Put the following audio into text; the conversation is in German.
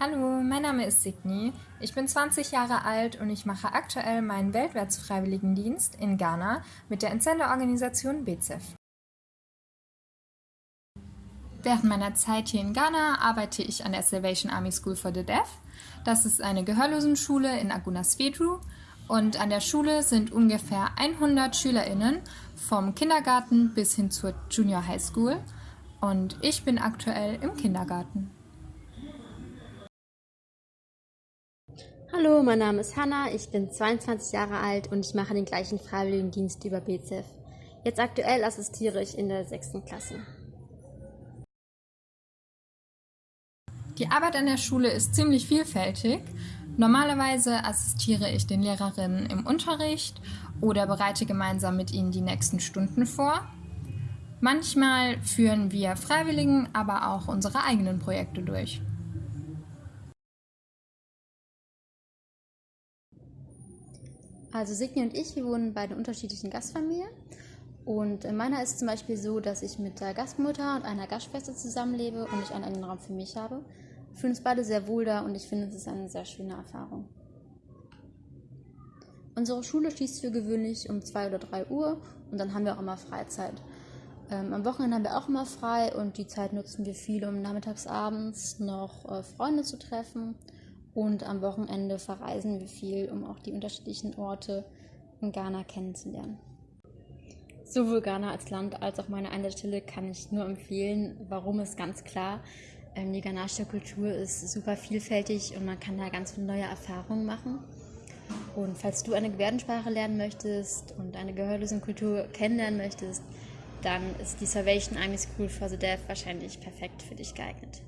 mein Name ist Signy. Ich bin 20 Jahre alt und ich mache aktuell meinen Weltwärtsfreiwilligendienst in Ghana mit der Entsenderorganisation BCEF. Während meiner Zeit hier in Ghana arbeite ich an der Salvation Army School for the Deaf. Das ist eine Gehörlosenschule in Aguna Svedru und an der Schule sind ungefähr 100 SchülerInnen vom Kindergarten bis hin zur Junior High School und ich bin aktuell im Kindergarten. Hallo, mein Name ist Hanna, ich bin 22 Jahre alt und ich mache den gleichen Freiwilligendienst über BZF. Jetzt aktuell assistiere ich in der 6. Klasse. Die Arbeit an der Schule ist ziemlich vielfältig. Normalerweise assistiere ich den Lehrerinnen im Unterricht oder bereite gemeinsam mit ihnen die nächsten Stunden vor. Manchmal führen wir Freiwilligen aber auch unsere eigenen Projekte durch. Also Signy und ich, wir wohnen bei den unterschiedlichen Gastfamilien. Und in meiner ist es zum Beispiel so, dass ich mit der Gastmutter und einer Gastschwester zusammenlebe und ich einen eigenen Raum für mich habe. Wir fühlen uns beide sehr wohl da und ich finde, es ist eine sehr schöne Erfahrung. Unsere Schule schließt für gewöhnlich um 2 oder 3 Uhr und dann haben wir auch immer Freizeit. Ähm, am Wochenende haben wir auch immer frei und die Zeit nutzen wir viel, um nachmittags abends noch äh, Freunde zu treffen und am Wochenende verreisen wir viel, um auch die unterschiedlichen Orte in Ghana kennenzulernen. Sowohl Ghana als Land als auch meine Einsatzstelle kann ich nur empfehlen. Warum ist ganz klar. Ähm, die ghanaische Kultur ist super vielfältig und man kann da ganz viele neue Erfahrungen machen. Und falls du eine Gebärdensprache lernen möchtest und eine Gehörlosenkultur kennenlernen möchtest, dann ist die Salvation Army School for the Deaf wahrscheinlich perfekt für dich geeignet.